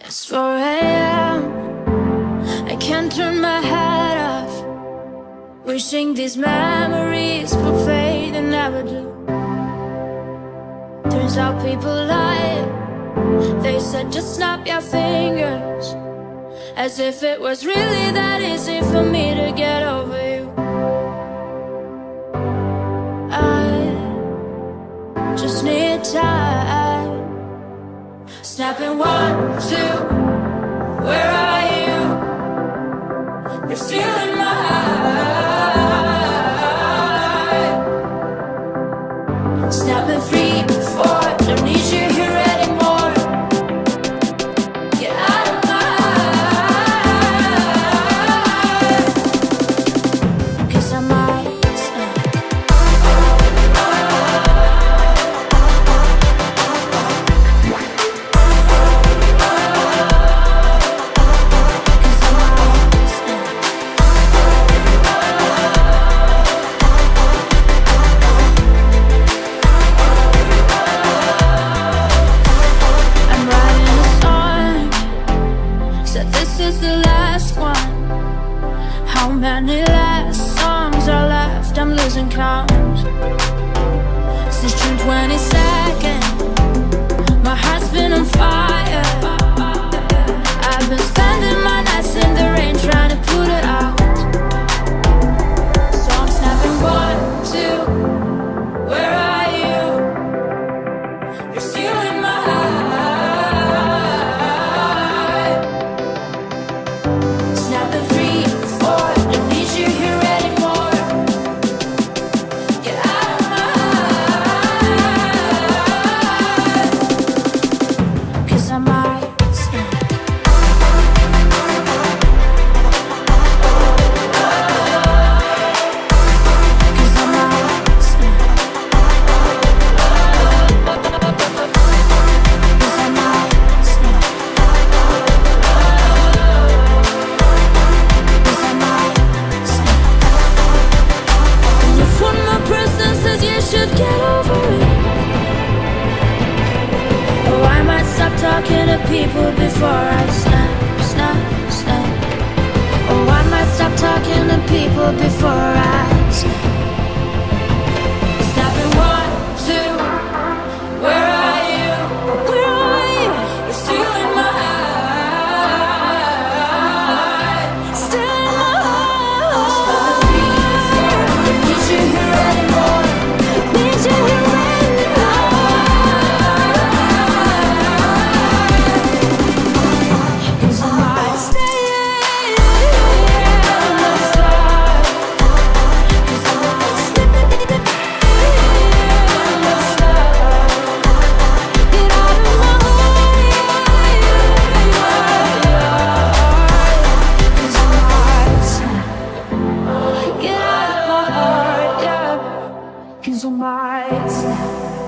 It's 4 a.m. I can't turn my head off. Wishing these memories would fade and never do. Turns out people lie. They said just snap your fingers. As if it was really that easy for me to get over Snapping one, two. the last one How many last songs are left? I'm losing count Since June 27 before I He's on my step.